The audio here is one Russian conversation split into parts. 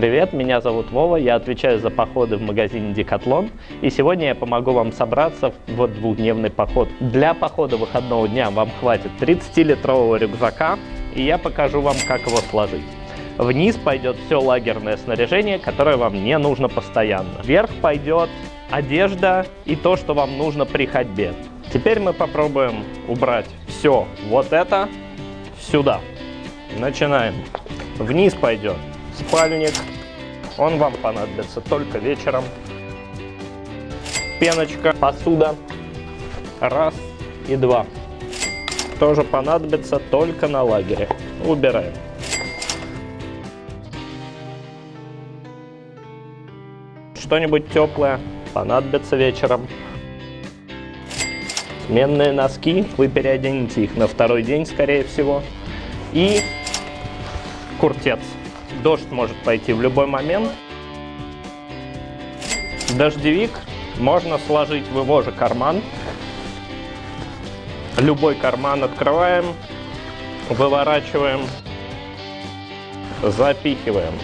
Привет, меня зовут Вова, я отвечаю за походы в магазине Декатлон, и сегодня я помогу вам собраться в двухдневный поход. Для похода выходного дня вам хватит 30-литрового рюкзака, и я покажу вам, как его сложить. Вниз пойдет все лагерное снаряжение, которое вам не нужно постоянно. Вверх пойдет одежда и то, что вам нужно при ходьбе. Теперь мы попробуем убрать все вот это сюда. Начинаем. Вниз пойдет спальник. Он вам понадобится только вечером. Пеночка, посуда. Раз и два. Тоже понадобится только на лагере. Убираем. Что-нибудь теплое понадобится вечером. Сменные носки, вы переоденете их на второй день, скорее всего. И куртец. Дождь может пойти в любой момент. Дождевик можно сложить в его же карман. Любой карман открываем, выворачиваем, запихиваем.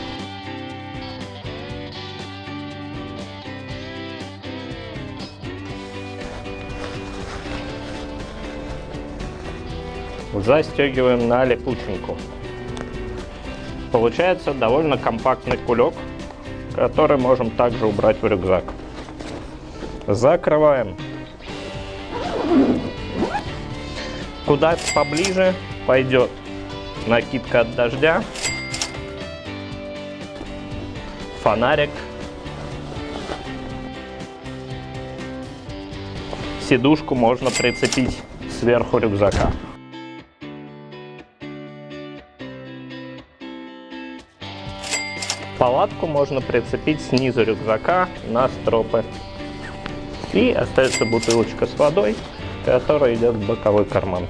Застегиваем на липученьку. Получается довольно компактный кулек, который можем также убрать в рюкзак. Закрываем. Куда поближе пойдет накидка от дождя, фонарик, сидушку можно прицепить сверху рюкзака. Палатку можно прицепить снизу рюкзака на стропы. И остается бутылочка с водой, которая идет в боковой карман.